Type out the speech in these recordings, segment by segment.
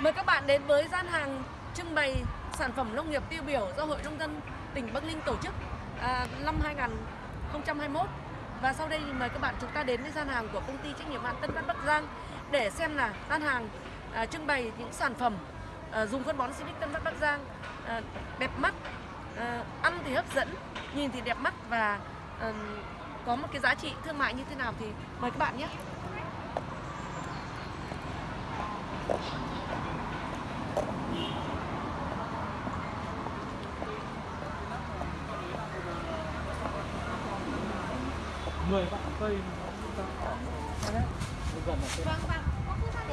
Mời các bạn đến với gian hàng trưng bày sản phẩm nông nghiệp tiêu biểu do Hội Nông dân tỉnh Bắc Ninh tổ chức à, năm 2021 và sau đây thì mời các bạn chúng ta đến với gian hàng của công ty trách nhiệm hạn Tân Phát Bắc Giang để xem là gian hàng à, trưng bày những sản phẩm à, dùng phân bón Silic Tân Phát Bắc Giang à, đẹp mắt, à, ăn thì hấp dẫn, nhìn thì đẹp mắt và à, có một cái giá trị thương mại như thế nào thì mời các bạn nhé mười vạn cây gần Vâng, vâng. Có cứ sang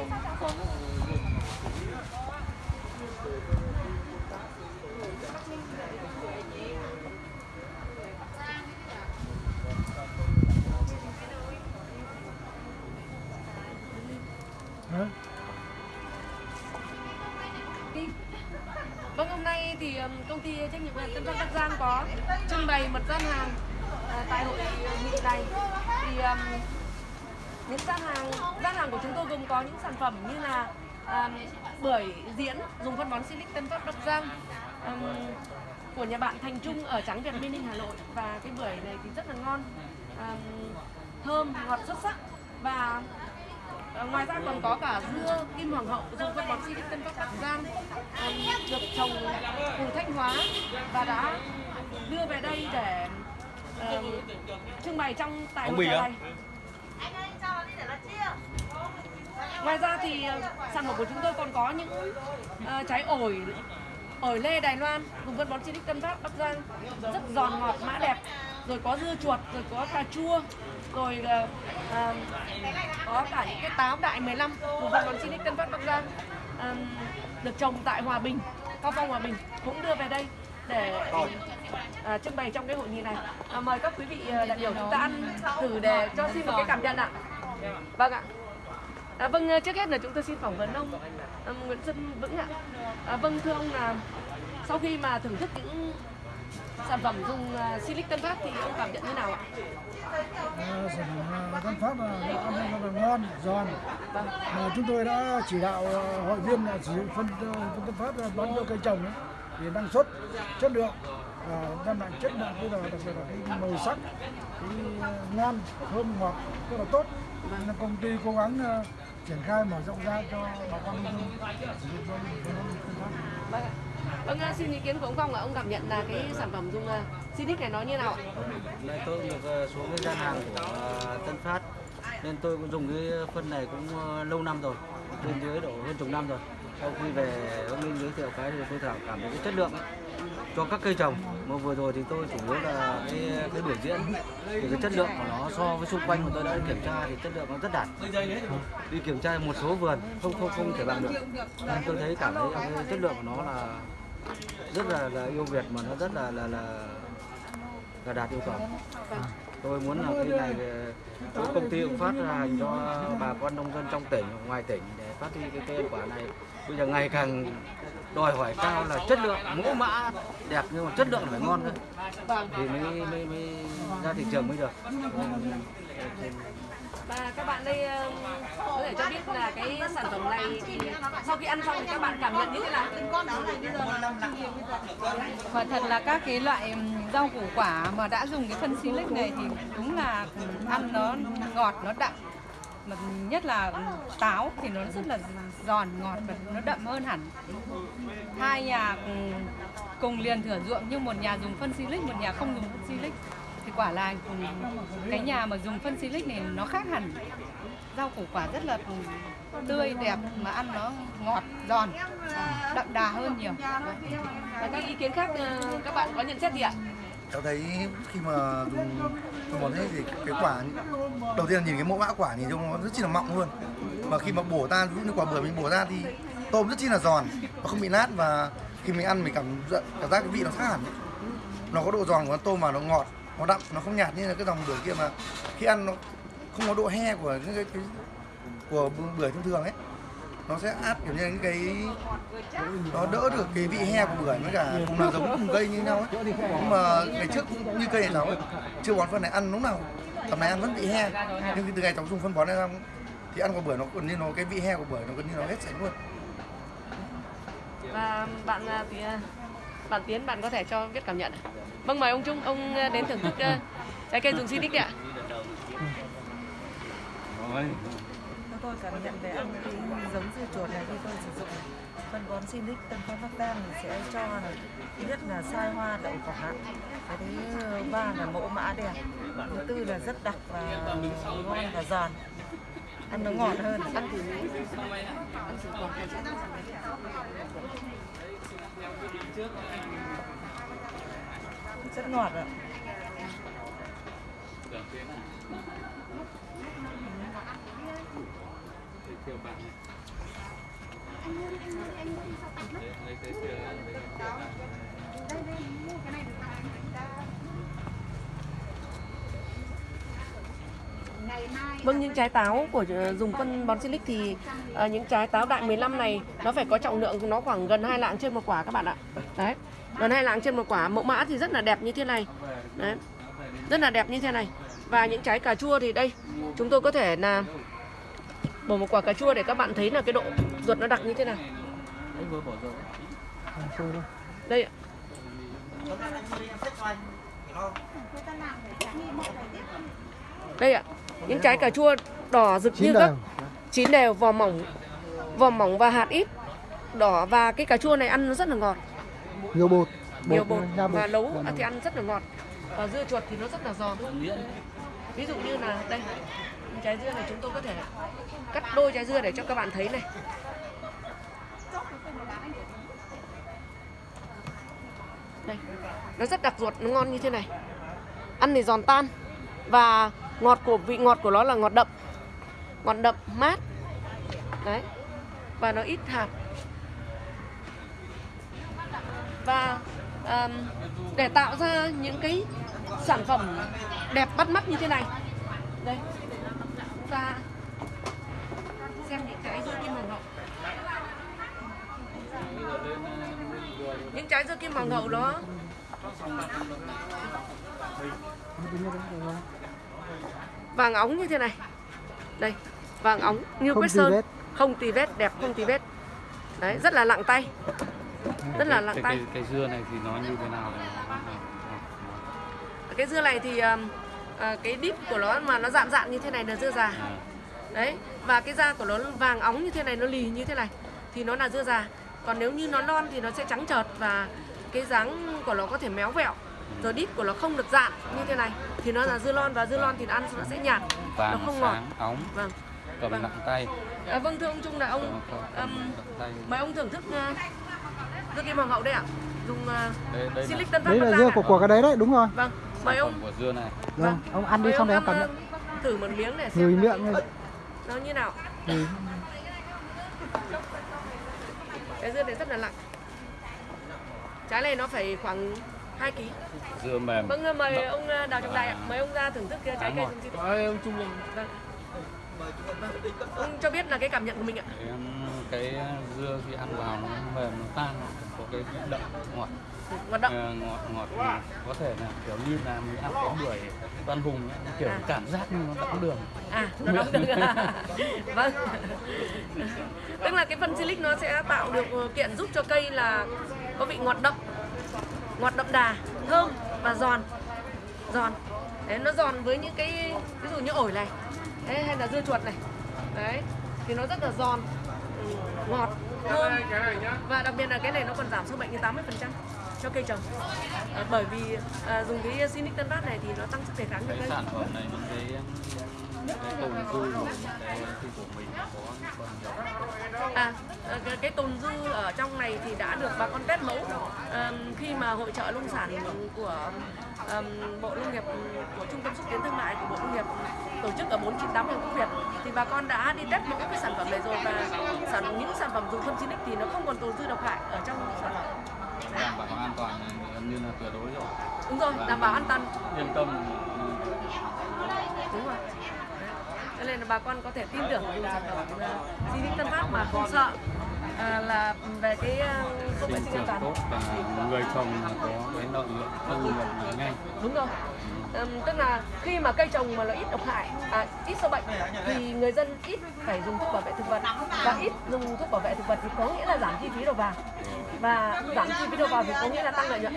thì công ty trách nhiệm hữu hạn Tân Phát Bắc Giang có trưng bày một gian hàng à, tại hội nghị này. Thì những gian hàng gian hàng của chúng tôi gồm có những sản phẩm như là um, bưởi diễn dùng phân bón Silic Tân Phát Bắc Giang um, của nhà bạn Thành Trung ở Trắng Việt Minh Ninh Hà Nội. Và cái bưởi này thì rất là ngon um, thơm ngọt xuất sắc. Và À, ngoài ra còn có cả dưa kim hoàng hậu dùng phân bón Silic Tân Bắc Bắc Giang à, được trồng từ Thanh Hóa và đã đưa về đây để à, trưng bày trong tại hội này. Ngoài ra thì à, sản phẩm của chúng tôi còn có những à, trái ổi ở lê Đài Loan dùng phân bón Silic Tân Phát Bắc Giang rất giòn ngọt mã đẹp. Rồi có dưa chuột rồi có cà chua rồi à, à, có cả những cái táo đại 15 vùng phân bón Silic Tân Phát Bắc Giang à, được trồng tại Hòa Bình Cao Phong Hòa Bình cũng đưa về đây để à, trưng bày trong cái hội nghị này. À, mời các quý vị đại biểu chúng ta ăn thử để cho xin một cái cảm nhận ạ. Vâng ạ. À, vâng, trước hết là chúng tôi xin phỏng vấn ông à, Nguyễn Xuân Vững ạ. À, vâng, thưa ông là sau khi mà thưởng thức những sản phẩm dùng uh, Silic Tân Phát thì ông cảm nhận như nào ạ? À, sản phẩm à, Tân Phát là nó ăn rất là ngon, giòn. Vâng. Mà chúng tôi đã chỉ đạo à, hội viên là sử dụng phân phân Tân Phát là bón cho cây trồng ấy, thì năng suất, chất lượng và đem lại chất lượng bây giờ đặc biệt là cái màu sắc, cái à, ngon, thơm ngọt rất là tốt. Nên là công ty cố gắng à, triển khai mở rộng ra cho bà con nông dân sử dụng Phát. Vâng ạ. Vâng, à, xin ý kiến của ông Phong là ông cảm nhận là cái sản phẩm dùng uh, Silic này nó như nào ạ? Nay tôi cũng được ờ, xuống cái gian hàng của Tân Phát nên tôi cũng dùng cái phân này cũng lâu năm rồi, trên dưới độ hơn chục năm rồi. Sau khi về ông Minh giới thiệu cái thì tôi thảo cảm thấy cái chất lượng cho các cây trồng. Mà vừa rồi thì tôi chủ yếu là cái cái biểu diễn thì cái chất lượng của nó so với xung quanh mà tôi đã kiểm tra thì chất lượng nó rất đạt. Đi kiểm tra một số vườn không không không thể bằng được. Nên tôi thấy cảm thấy cái chất lượng của nó là rất là, là yêu Việt mà nó rất là là là, là đạt yêu cầu. Tôi muốn là cái này ờ, công ty cũng phát hành cho bà con nông dân trong tỉnh ngoài tỉnh để phát huy cái cây quả này. Bây giờ ngày càng đòi hỏi cao là chất lượng mẫu mã đẹp nhưng mà chất lượng là phải ngon thôi thì mới, mới, mới ra thị trường mới được Và các bạn đây um, có thể cho biết là cái sản phẩm này thì sau khi ăn xong thì các bạn cảm nhận như thế nào? Quả thật là các cái loại rau củ quả mà đã dùng cái phân silic này thì đúng là ăn nó ngọt, nó đậm. Mà nhất là táo thì nó rất là giòn, ngọt và nó đậm hơn hẳn. Hai nhà cùng, cùng liền thửa ruộng nhưng một nhà dùng phân silic, một nhà không dùng phân silic. Thì quả là ừm, cái nhà mà dùng phân silic này nó khác hẳn. Rau củ quả rất là ừm, tươi, đẹp mà ăn nó ngọt, giòn, đậm đà hơn nhiều. Và các ý kiến khác các bạn có nhận xét gì ạ? cháu thấy khi mà dùng phân bón thế thì cái quả đầu tiên là nhìn cái mẫu mã quả nhìn trông nó rất chi là mọng luôn và khi mà bổ ra ví dụ như quả bưởi mình bổ ra thì tôm rất chi là giòn và không bị nát và khi mình ăn mình cảm cảm giác cái vị nó khác hẳn. Nó có độ giòn của con tôm mà nó ngọt nó đậm nó không nhạt như là cái dòng bưởi kia mà khi ăn nó không có độ he của những cái, cái của bưởi thông thường ấy. Nó sẽ át kiểu như những cái nó đỡ được cái vị he của bưởi với cả cùng là giống cùng cây như nhau ấy. Nhưng mà ngày trước cũng như cây này cháu ấy, chưa bón phân này ăn lúc nào tầm này ăn vẫn bị he. Nhưng từ ngày cháu dùng phân bón này ra thì ăn quả bưởi nó gần như nó cái vị he của bưởi nó gần như nó hết sạch luôn và bạn à, thì à, bạn Tiến bạn có thể cho viết cảm nhận ạ. Vâng mời ông Trung ông à, đến thưởng thức trái cây dùng Sinic đi ạ. Tôi cảm nhận về ăn cái giống dưa chuột này khi tôi sử dụng phân bón Sinic Tân Phát Bắc Giang thì sẽ cho là thứ nhất là sai hoa đậu quả cái thứ ba là mẫu mã đẹp thứ tư là rất đặc và ngon và giòn ăn nó ngọt hơn. Ăn thử ăn thử quả này chắc. rất ngọt ạ Vâng những trái táo của ờ, dùng phân bón Silic thì uh, những trái táo đại 15 này nó phải có trọng lượng nó khoảng gần hai lạng trên một quả các bạn ạ. Đấy. Gần hai lạng trên một quả. Mẫu mã thì rất là đẹp như thế này. Đấy. Rất là đẹp như thế này. Và những trái cà chua thì đây chúng tôi có thể là bỏ một quả cà chua để các bạn thấy là cái độ ruột nó đặc như thế nào. Đây ạ. Đây ạ. Đây ạ. Những trái cà chua đỏ rực như gấc. Chín đều, vỏ mỏng. Vỏ mỏng và hạt ít. Đỏ và cái cà chua này ăn nó rất là ngọt. nhiều bột Nhiều bột bột. và nấu thì ăn rất là ngọt. Và dưa chuột thì nó rất là giòn. Ví dụ như là đây. Trái dưa này chúng tôi có thể cắt đôi trái dưa để cho các bạn thấy này. Đây. Nó rất đặc ruột, nó ngon như thế này. Ăn thì giòn tan và ngọt của vị ngọt của nó là ngọt đậm. Ngọt đậm mát. Đấy. Và nó ít hạt. Và um, để tạo ra những cái sản phẩm đẹp bắt mắt như thế này. Đây. Chúng ta xem những cái dưa kim hoàng hậu. Những trái dưa kim hoàng hậu đó vàng óng như thế này. Đây vàng óng như Không quét sơn. vết. không tì vết đẹp không tì vết đấy rất là lặng tay. Rất là lặng cái, tay. cái, cái dưa này thì nó như thế nào? Cái dưa này thì um, à, cái đít của nó mà nó dạn dạn như thế này là dưa già. À, đấy và cái da của nó vàng óng như thế này nó lì như thế này thì nó là dưa già. Còn nếu như nó non thì nó sẽ trắng trợt và cái dáng của nó có thể méo vẹo rồi đít của nó không được dạn như thế này. Thì nó là dưa lon và dưa lon thì nó ăn nó sẽ nhạt. Nó vàng không ngọt. sáng óng vâng cầm Vâng. nặng tay. À, vâng thưa ông trung là ông cầm, um, mời ông thưởng thức uh, dưa kim hoàng hậu đây ạ. Dùng uh, đây, đây silic tân phát đấy là dưa của của cái đấy đấy đúng rồi. Vâng. Mời ông. của dưa này. Vâng ông ăn đi xong đấy em cảm nhận. uh, thử một miếng để xem miệng này nó như nào. Người cái dưa này rất là nặng trái này nó phải khoảng 2 kg dưa mềm. Vâng mời ông uh, đào trọng đại ạ. Mời ông ra thưởng thức trái cây dùng silic ông trung vâng. Vâng. ông cho biết là cái cảm nhận của mình ạ. Cái dưa khi ăn vào nó mềm nó tan có cái đậm ngọt. Ngọt đậm. Ờ, ngọt ngọt có thể là kiểu như là mình ăn cái bưởi đoan hùng ấy, kiểu À. cảm giác như nó đậm đường. À nó đóng được vâng. Tức là cái phân silic nó sẽ tạo được điều kiện giúp cho cây là có vị ngọt đậm ngọt đậm đà thơm và giòn. Giòn. Đấy nó giòn với những cái ví dụ như ổi này. Đấy, hay là dưa chuột này. Đấy thì nó rất là giòn. Ừ, ngọt thơm. và đặc biệt là cái này nó còn giảm sâu bệnh đến 80 cho cây trồng. À, bởi vì à, dùng cái Sinic Tân Phát này thì nó tăng sức đề kháng cho cây sản phẩm này những cái tồn dư của cái khi của mình có còn nhiều À, cái, cái tồn dư ở trong này thì đã được bà con test mẫu Ờm, khi mà hội trợ nông sản của ờm, Bộ Nông nghiệp của Trung tâm xúc tiến thương mại của Bộ Nông nghiệp tổ chức ở 498 Hoàng Quốc Việt thì bà con đã đi test mẫu cái sản phẩm này rồi và sản những sản phẩm dùng phân Sinic thì nó không còn tồn dư độc hại ở trong sản phẩm. Đảm bảo an toàn gần như là tuyệt đối rồi đúng rồi, đảm bảo an toàn yên tâm đúng rồi. Nên là bà con có thể tin tưởng dùng sản phẩm uh, Sinic Tân Phát mà không sợ à, là về cái uh, công nghệ sinh an toàn và người trồng có cái lợi nhuận thu nhập nhanh đúng rồi Ừm, tức là khi mà cây trồng mà nó ít độc hại, à, ít sâu bệnh thì người dân ít phải dùng thuốc bảo vệ thực vật và ít dùng thuốc bảo vệ thực vật thì có nghĩa là giảm chi phí đầu vào và giảm chi phí đầu vào thì có nghĩa là tăng lợi nhuận.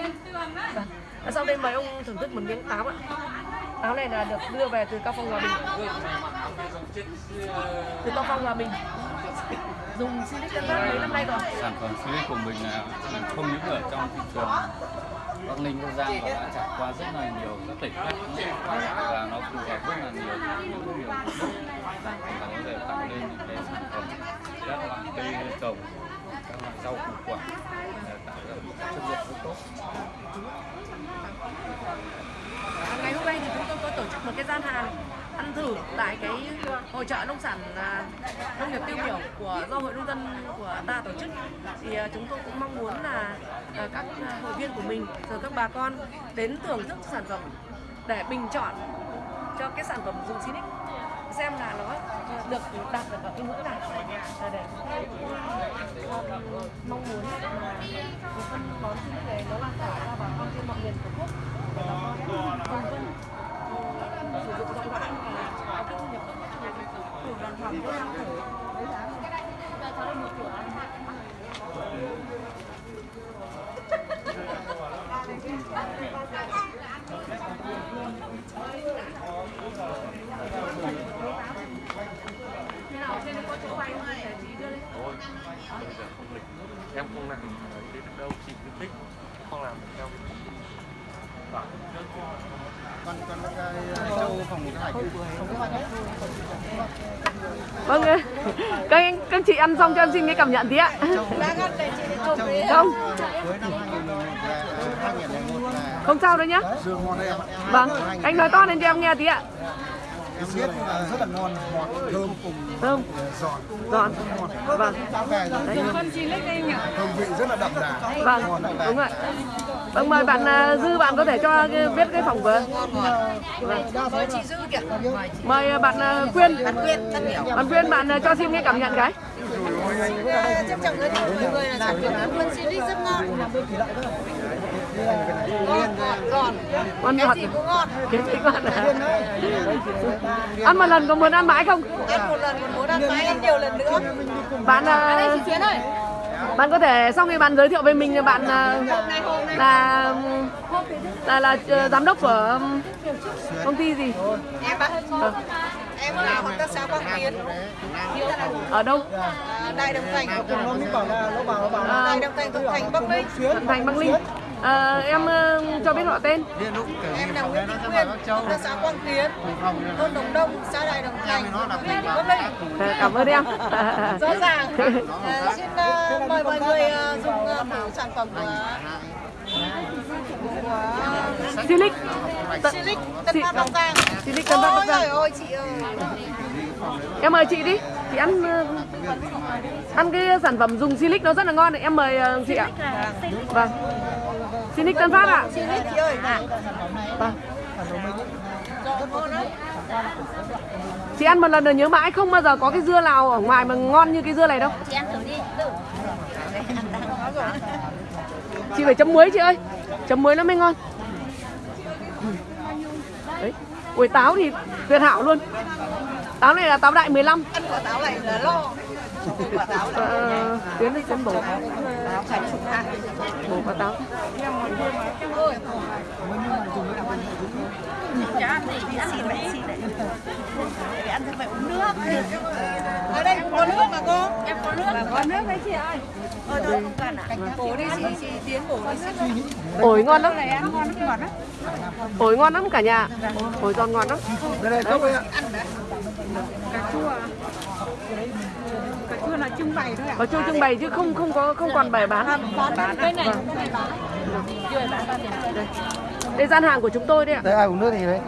Vâng. Và sau đây mời ông thưởng thức một miếng táo ạ. Táo này là được đưa về từ Cao Phong Hòa Bình. Từ Cao Phong Hòa Bình. Dùng Silic Tân mấy năm nay rồi. sản phẩm Silic của mình là không những ở trong thị trường Bắc Ninh, Bắc Giang mà đã trải qua rất là nhiều các tỉnh khác và nó phù hợp rất là nhiều những nhiều và có thể tạo nên những cái sản phẩm các loại cây trồng các loại rau củ quả để tạo ra một chất lượng rất tốt gian hàng ăn thử tại cái hội trợ nông sản à, nông nghiệp tiêu biểu của do hội nông dân của ta tổ chức. Thì à, chúng tôi cũng mong muốn là à, các hội viên của mình, rồi các bà con đến thưởng thức sản phẩm để bình chọn cho cái sản phẩm dùng Sinic. Xem là nó được đạt được ở cái ngưỡng nào. Để chúng mong muốn là cái phân bón Sinic này nó lan tỏa ra bà con trên mọi miền tổ quốc. Để bà con cùng vân em không làm đến đâu. Chị cứ thích không làm được cái Vâng, ạ. các anh, các chị ăn xong cho em xin cái cảm nhận tí ạ. Không, không sao đâu nhá. Vâng, anh nói to lên cho em nghe tí ạ. Em biết là rất là ngon ngọt thơm cùng Thơm, giòn giòn. Vâng, nhỉ? hương vị rất là đậm đà Vâng, đúng rồi. Vâng, mời bạn à, Dư bạn có thể cho biết cái phỏng vấn. Vâng. Mời chị Dư kìa. Mời bạn Quyên. Bạn Quyên. Bạn Quyên bạn cho xin cái cảm nhận cái. Với mọi người là sản phẩm phân Silic rất ngon. Ngon, ngọt, Cái ngọt. gì ngon à? Ăn một lần có muốn ăn mãi không? Ăn một lần còn muốn ăn mãi ăn nhiều lần nữa. Bạn à, bạn có thể sau khi bạn giới thiệu về mình thì bạn à, là là là ờ, giám đốc của công ty gì? Em á, Ờ, em làm hợp tác xã Quang Tiến, ở đâu? À, Đại Đồng Thành, nó mới bảo là nó bảo nó bảo à, Đại Đồng Thành, Thuận Thành, Bắc Ninh. Thuận Thành à, em ờ, cho biết họ tên. Em là Nguyễn Thị Quyên, tác xã Quang Tiến, thôn Đồng Đông, xã Đại Đồng Thành, Bắc Ninh. À, cảm ơn em. Rõ ràng. Ờ, xin ờ, mời mọi người ờ, dùng thử sản phẩm của Silic. Silic Tân Chị- Phát Bắc Giang. Silic Tân Bắc Ôi Giang. giời ơi chị ơi. em mời chị đi. Chị ăn ăn cái sản phẩm dùng Silic nó rất là ngon đấy. Em mời chị ạ. Vâng Silic Tân Phát ạ. Silic chị ơi. vâng chị. Ăn một lần rồi nhớ mãi không bao giờ có cái dưa nào ở ngoài mà ngon như cái dưa này đâu. Chị ăn thử đi. chị phải chấm muối chị ơi. Chấm muối nó mới ngon. Đấy. Ui táo thì tuyệt hảo luôn. Táo này là táo đại 15 Ăn quả táo này là lo. Quả táo này. tiến đi bổ Táo phải chục hạt. bổ quả táo thì ăn thử đi. Để ăn thì phải uống nước. Ở đây có nước mà cô. Em có nước. có nước đấy chị ơi. Ở đâu không cần ạ. Bổ đi chị, chị Tiến bổ đi xin. ổi ngon lắm Này ăn ngon lắm ngọt lắm. ổi ngon lắm cả nhà ổi giòn ngon lắm đây này cốc ấy ạ Cà chua. Cà chua là trưng bày thôi ạ. có chung trưng bày chứ không không có không còn bày bán. Bán bên này cũng phải bán. đây. đây gian hàng của chúng tôi đây ạ. Đây ai uống nước thì đấy.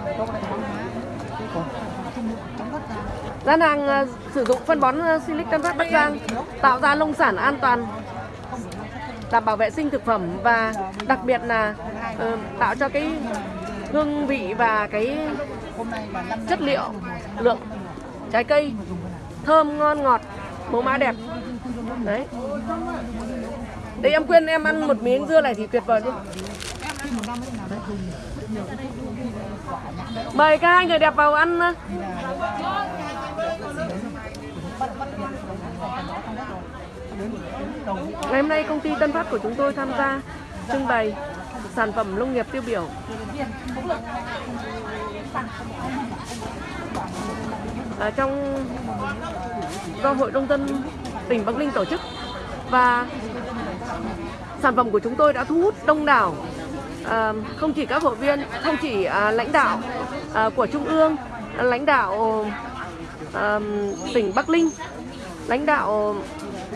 Gian hàng ờ, sử dụng phân bón ờ, Silic Tân Phát Bắc Giang tạo ra nông sản an toàn đảm bảo vệ sinh thực phẩm và đặc biệt là ờ, tạo cho cái hương vị và cái chất liệu lượng trái cây thơm ngon ngọt mẫu mã đẹp đấy đây, em khuyên em ăn một miếng dưa này thì tuyệt vời luôn Mời các hai người đẹp vào ăn. Uh. Ngày hôm nay công ty Tân Phát của chúng tôi tham gia trưng bày sản phẩm nông nghiệp tiêu biểu. ở trong do Hội Nông dân tỉnh Bắc Ninh tổ chức. Và sản phẩm của chúng tôi đã thu hút đông đảo à, không chỉ các hội viên, không chỉ à, lãnh đạo à, của trung ương, lãnh đạo à, tỉnh Bắc Ninh, lãnh đạo